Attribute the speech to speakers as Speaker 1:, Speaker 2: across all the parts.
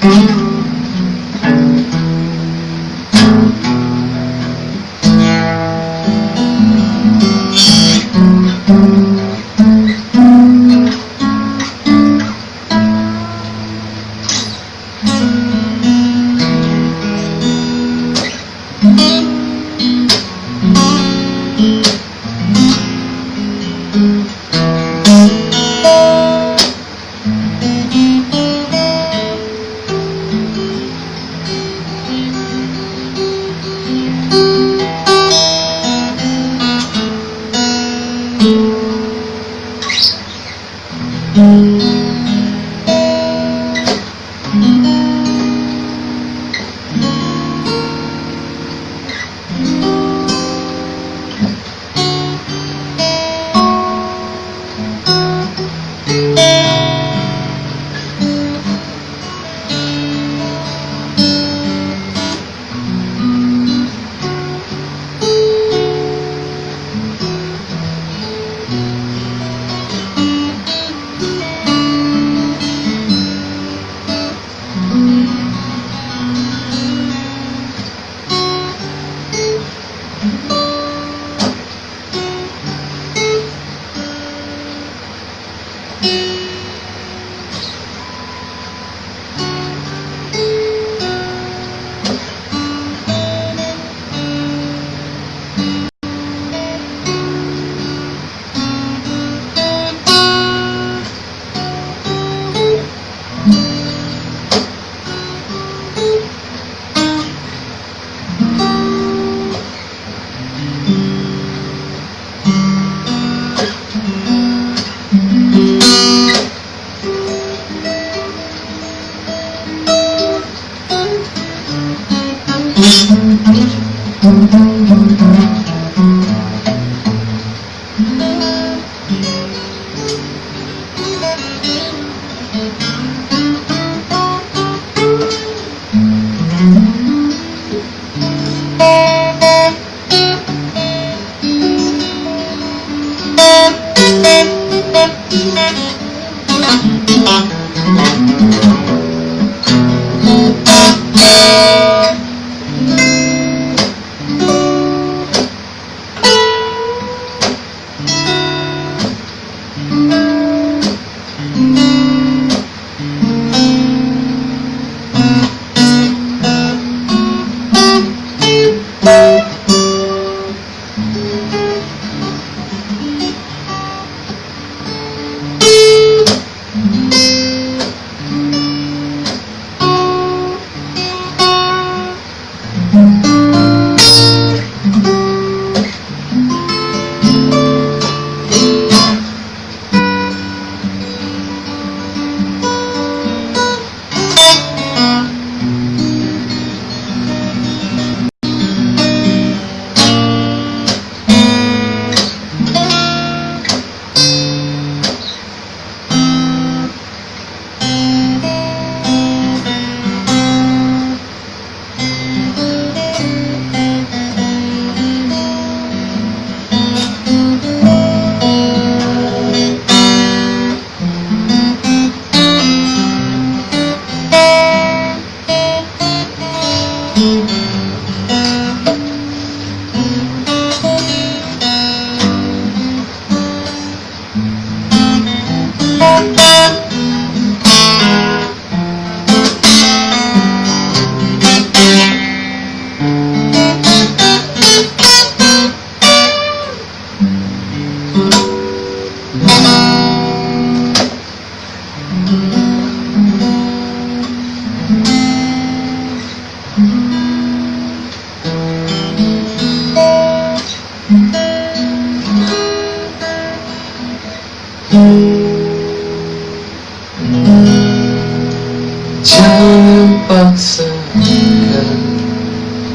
Speaker 1: Jangan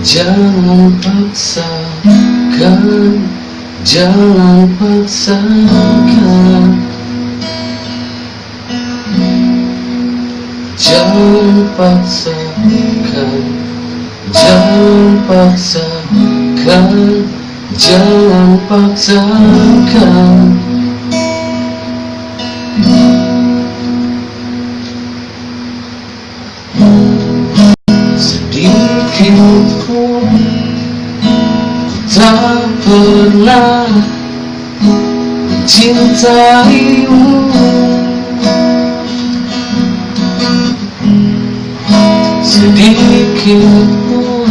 Speaker 1: Jangan paksakan Jangan paksakan. Jangan paksakan Jangan paksakan Jangan paksakan mencintaimu Sedikit pun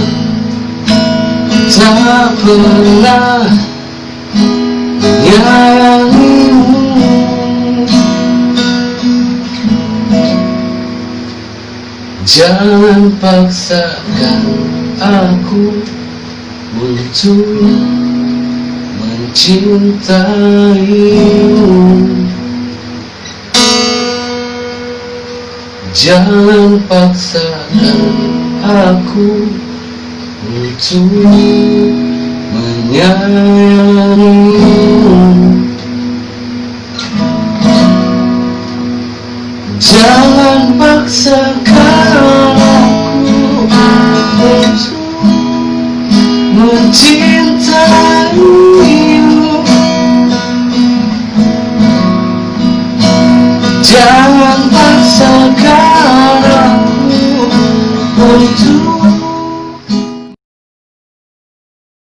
Speaker 1: tak pernah menyayangimu Jangan paksakan aku untuk mencintaimu. Jangan paksakan aku untuk menyayangimu. Jangan paksakan